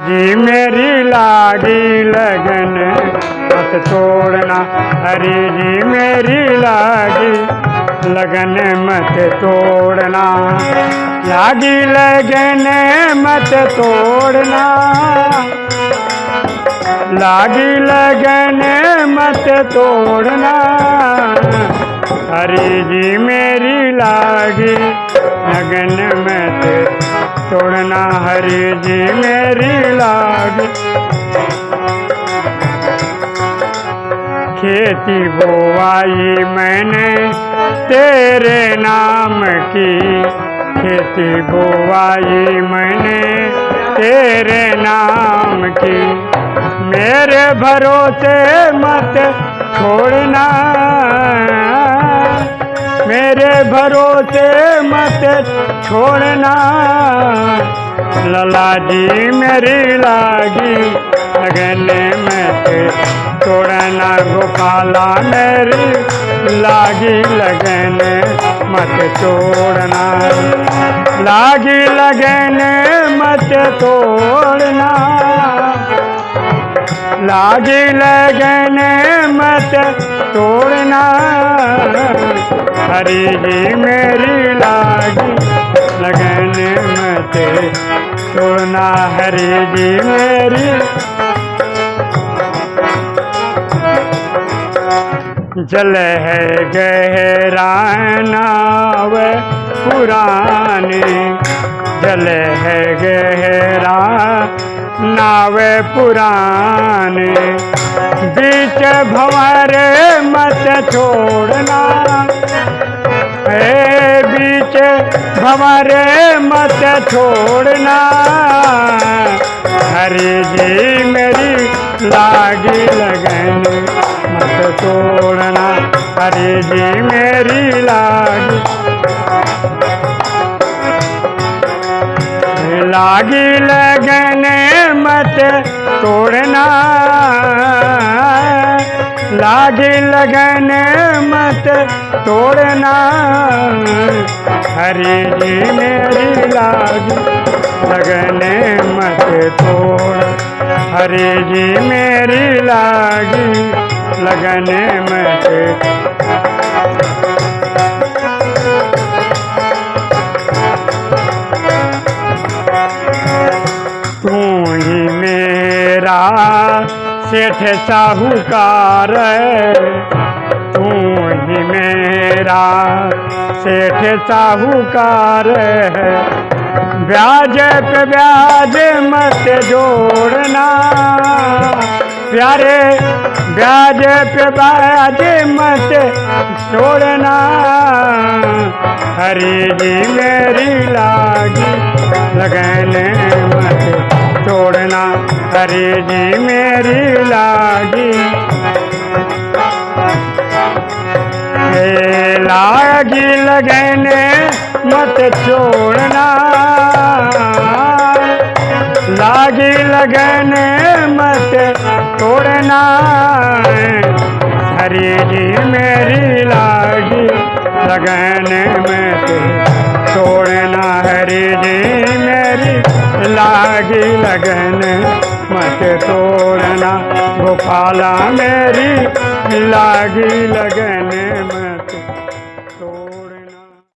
जी मेरी लागी लगन, मत तोड़ना। हरी जी मेरी लागी लगन, मत तोड़ना। लागी लगन, मत तोड़ना। लागी लगन, मत तोड़ना। हरी जी मेरी लागी लगन तोड़ना हरी जी, मेरी लागी खेती बोवाई मैंने तेरे नाम की। खेती बोवाई मैंने तेरे नाम की। मेरे भरोसे मत छोड़ना। मेरे भरोसे मत छोड़ना। लला जी मेरी लागी लगन मत तोड़ना। गोपाला मेरी लागी, लगन मत तोड़ना। लागी, लगन मत तोड़ना। लागी, लगन मत तोड़ना। हरी जी मेरी लागी, लगन मत तोड़ना हरी जी मेरी। जल है गहरा नाव पुरानी, जल है गहरा नाव पुरानी। बीच भंवर मत छोड़ना हे भंवर मत छोड़ना। हरी जी मेरी लागी लगन मत तोड़ना। हरी जी मेरी लागी। लागी लगन मत तोड़ना। लागी लगन मत तोड़ना। हरी जी, मेरी लाज लगन मत तोड़। हरी जी, मेरी लाज लगन मत सेठ साहूकार। तू ही मेरा सेठ साहूकार। है ब्याज पे ब्याज मत जोड़ना। प्यारे, ब्याज पे ब्याज मत जोड़ना। हरी जी मेरी लागी, लगन मत छोड़ना हरी जी मेरी लागी। लागी लगन मत छोड़ना। लागी लगन मत तोड़ना हरी जी मेरी लागी लगन मत तोड़ना हरी जी मेरी लागी लगन मत तोड़ना गोपाला मेरी लागी लगने मत